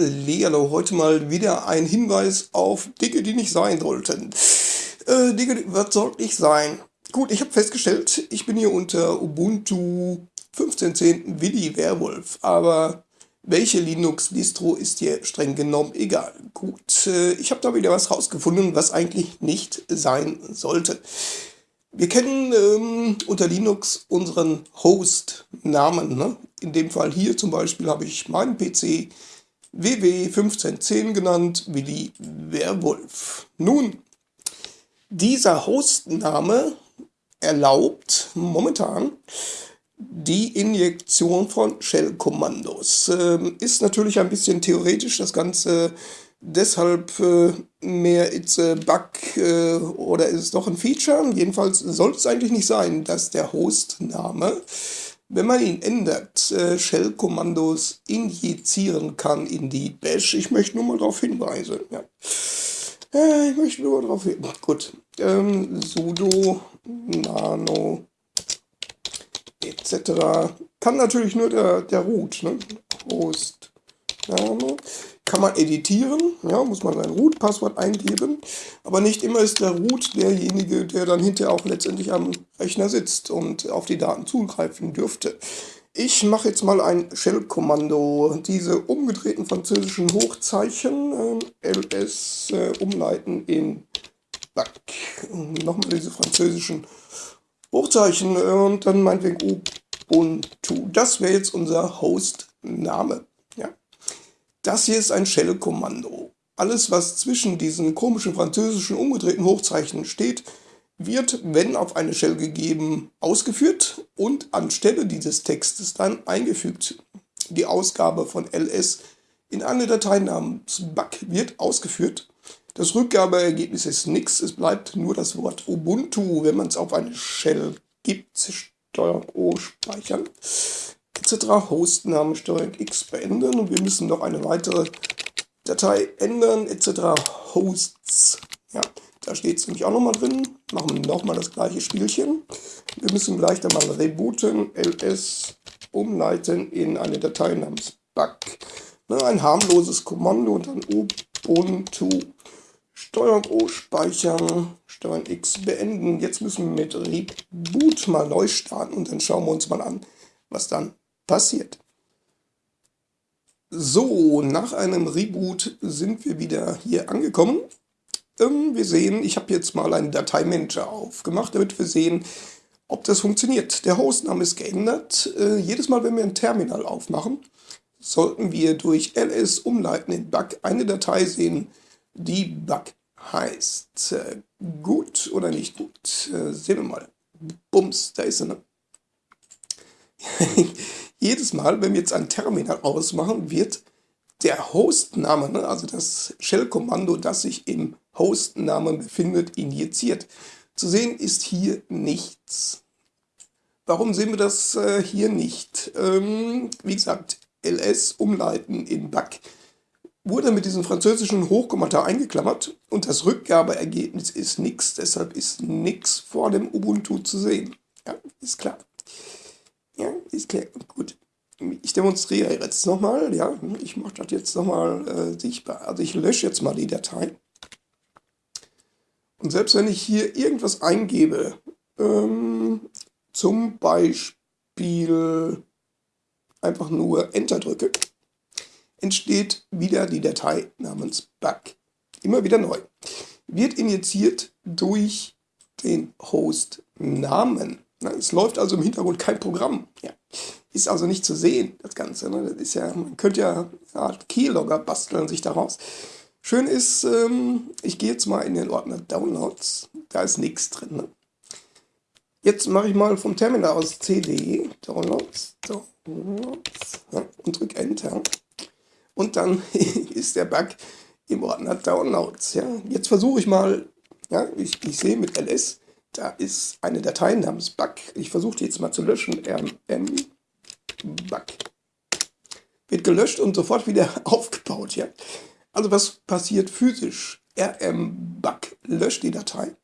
Hallihallo, heute mal wieder ein Hinweis auf Dinge, die nicht sein sollten. Äh, Dinge, was soll nicht sein? Gut, ich habe festgestellt, ich bin hier unter Ubuntu 15.10 Willi Werwolf, aber welche Linux-Distro ist hier streng genommen egal. Gut, äh, ich habe da wieder was rausgefunden, was eigentlich nicht sein sollte. Wir kennen ähm, unter Linux unseren Host-Namen. Ne? In dem Fall hier zum Beispiel habe ich meinen PC WW1510 genannt, Willi Werwolf. Nun, dieser Hostname erlaubt momentan die Injektion von Shell-Kommandos. Ähm, ist natürlich ein bisschen theoretisch, das Ganze deshalb äh, mehr it's a bug äh, oder ist es doch ein Feature. Jedenfalls sollte es eigentlich nicht sein, dass der Hostname wenn man ihn ändert, äh, Shell-Kommandos injizieren kann in die Bash. Ich möchte nur mal darauf hinweisen. Ja. Äh, ich möchte nur darauf hin. Gut. Ähm, sudo nano etc. Kann natürlich nur der, der Root, ne? Host nano kann man editieren, ja, muss man sein Root-Passwort eingeben, aber nicht immer ist der Root derjenige, der dann hinterher auch letztendlich am Rechner sitzt und auf die Daten zugreifen dürfte. Ich mache jetzt mal ein Shell-Kommando, diese umgedrehten französischen Hochzeichen, äh, ls äh, umleiten in Back. Nochmal diese französischen Hochzeichen äh, und dann meinetwegen Ubuntu. Das wäre jetzt unser Host-Name. Das hier ist ein Shell-Kommando. Alles, was zwischen diesen komischen französischen umgedrehten Hochzeichen steht, wird, wenn auf eine Shell gegeben, ausgeführt und anstelle dieses Textes dann eingefügt. Die Ausgabe von ls in eine Datei namens bug wird ausgeführt. Das Rückgabeergebnis ist nichts, es bleibt nur das Wort Ubuntu, wenn man es auf eine Shell gibt, Steuerung O speichern etc. Hostnamen Steuerung X beenden und wir müssen noch eine weitere Datei ändern etc. Hosts. Ja, da steht es nämlich auch nochmal drin. Machen wir nochmal das gleiche Spielchen. Wir müssen gleich dann mal rebooten, ls umleiten in eine Datei namens bug. Ne, ein harmloses Kommando und dann Ubuntu. Steuerung O speichern, Steuerung X beenden. Jetzt müssen wir mit Reboot mal neu starten und dann schauen wir uns mal an, was dann passiert. So, nach einem Reboot sind wir wieder hier angekommen. Ähm, wir sehen, ich habe jetzt mal einen Dateimanager aufgemacht, damit wir sehen, ob das funktioniert. Der Hostname ist geändert. Äh, jedes Mal, wenn wir ein Terminal aufmachen, sollten wir durch ls umleiten in bug eine Datei sehen, die bug heißt. Äh, gut oder nicht gut? Äh, sehen wir mal. Bums, da ist sie. Ne? jedes Mal, wenn wir jetzt ein Terminal ausmachen, wird der Hostname, ne, also das Shell-Kommando, das sich im Hostnamen befindet, injiziert. Zu sehen ist hier nichts. Warum sehen wir das äh, hier nicht? Ähm, wie gesagt, ls umleiten in bug wurde mit diesem französischen Hochkommata eingeklammert und das Rückgabeergebnis ist nichts, deshalb ist nichts vor dem Ubuntu zu sehen. Ja, ist klar. Ja, ist klar. Gut. Ich demonstriere jetzt nochmal, ja, ich mache das jetzt nochmal äh, sichtbar. Also ich lösche jetzt mal die Datei. Und selbst wenn ich hier irgendwas eingebe, ähm, zum Beispiel einfach nur Enter drücke, entsteht wieder die Datei namens bug. Immer wieder neu. Wird injiziert durch den Host-Namen. Es läuft also im Hintergrund kein Programm. Ja. Ist also nicht zu sehen, das Ganze. Ne? Das ist ja, man könnte ja eine Art Keylogger basteln sich daraus. Schön ist, ähm, ich gehe jetzt mal in den Ordner Downloads. Da ist nichts drin. Ne? Jetzt mache ich mal vom Terminal aus CD, Downloads, Downloads ja, und drücke Enter. Und dann ist der Bug im Ordner Downloads. Ja. Jetzt versuche ich mal, ja, ich, ich sehe mit ls, da ist eine Datei namens bug. Ich versuche die jetzt mal zu löschen. rm bug. Wird gelöscht und sofort wieder aufgebaut. Ja? Also was passiert physisch? rm bug löscht die Datei.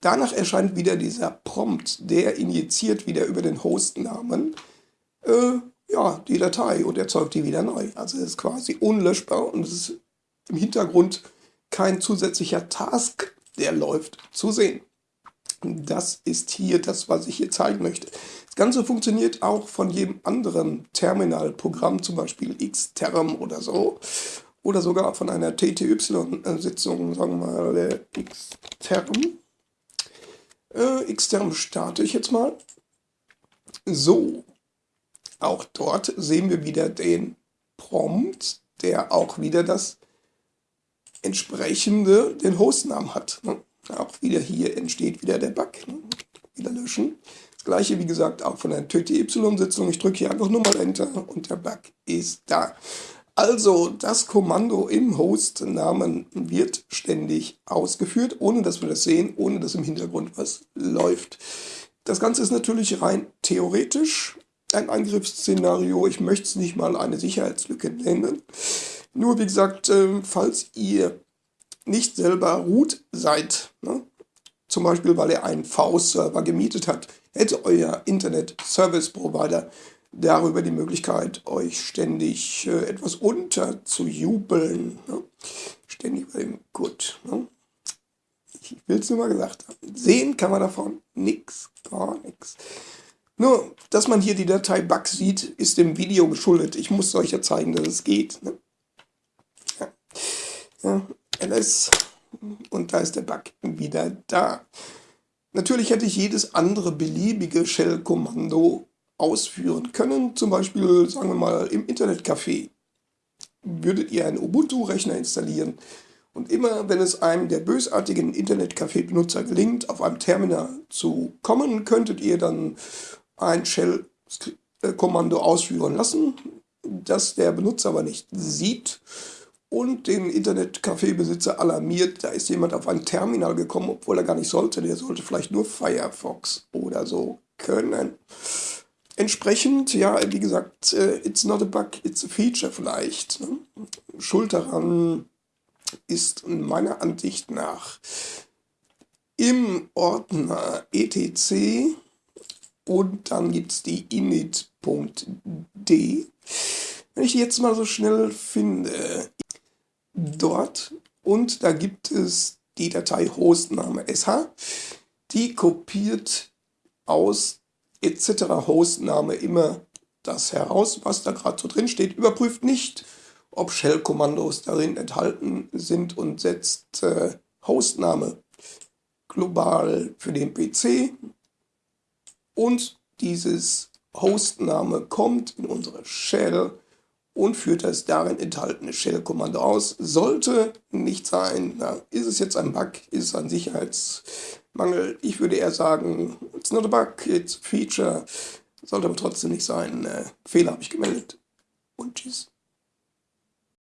Danach erscheint wieder dieser Prompt, der injiziert wieder über den Hostnamen äh, ja, die Datei und erzeugt die wieder neu. Also es ist quasi unlöschbar und es ist im Hintergrund kein zusätzlicher Task, der läuft, zu sehen. Das ist hier das, was ich hier zeigen möchte. Das Ganze funktioniert auch von jedem anderen Terminalprogramm, zum Beispiel Xterm oder so. Oder sogar von einer TTY-Sitzung, sagen wir mal Xterm. Äh, Xterm starte ich jetzt mal. So, auch dort sehen wir wieder den Prompt, der auch wieder das entsprechende, den Hostnamen hat. Ne? Auch wieder hier entsteht wieder der Bug. Ne? Wieder löschen. Das gleiche, wie gesagt, auch von der TTY-Sitzung. Ich drücke hier einfach nur mal Enter und der Bug ist da. Also, das Kommando im Host-Namen wird ständig ausgeführt, ohne dass wir das sehen, ohne dass im Hintergrund was läuft. Das Ganze ist natürlich rein theoretisch ein Angriffsszenario. Ich möchte es nicht mal eine Sicherheitslücke nennen. Nur wie gesagt, äh, falls ihr nicht selber root seid, ne? zum Beispiel weil ihr einen V-Server gemietet habt, hätte euer Internet Service Provider darüber die Möglichkeit, euch ständig äh, etwas unterzujubeln. Ne? Ständig bei dem Gut. Ne? Ich will es nur mal gesagt haben. Sehen kann man davon nichts, gar nichts. Nur, dass man hier die Datei Bug sieht, ist dem Video geschuldet. Ich muss euch ja zeigen, dass es geht. Ne? Ja. Ja, ls und da ist der Bug wieder da. Natürlich hätte ich jedes andere beliebige Shell-Kommando ausführen können. Zum Beispiel, sagen wir mal, im Internetcafé. Würdet ihr einen Ubuntu-Rechner installieren und immer, wenn es einem der bösartigen Internetcafé-Benutzer gelingt, auf einem Terminal zu kommen, könntet ihr dann ein Shell-Kommando ausführen lassen, das der Benutzer aber nicht sieht und den Internetcafé-Besitzer alarmiert, da ist jemand auf ein Terminal gekommen, obwohl er gar nicht sollte. Der sollte vielleicht nur Firefox oder so können. Entsprechend, ja, wie gesagt, äh, it's not a bug, it's a feature vielleicht. Ne? Schuld daran ist meiner Ansicht nach im Ordner etc und dann gibt es die init.d. Wenn ich die jetzt mal so schnell finde, dort und da gibt es die Datei Hostname sh, die kopiert aus etc. Hostname immer das heraus, was da gerade so drin steht, überprüft nicht, ob Shell-Kommandos darin enthalten sind und setzt äh, Hostname global für den PC und dieses Hostname kommt in unsere Shell und führt das darin enthaltene Shell-Kommando aus. Sollte nicht sein, na, ist es jetzt ein Bug, ist es ein Sicherheitsmangel? Ich würde eher sagen, it's not a bug, it's a feature. Sollte aber trotzdem nicht sein. Äh, Fehler habe ich gemeldet und tschüss.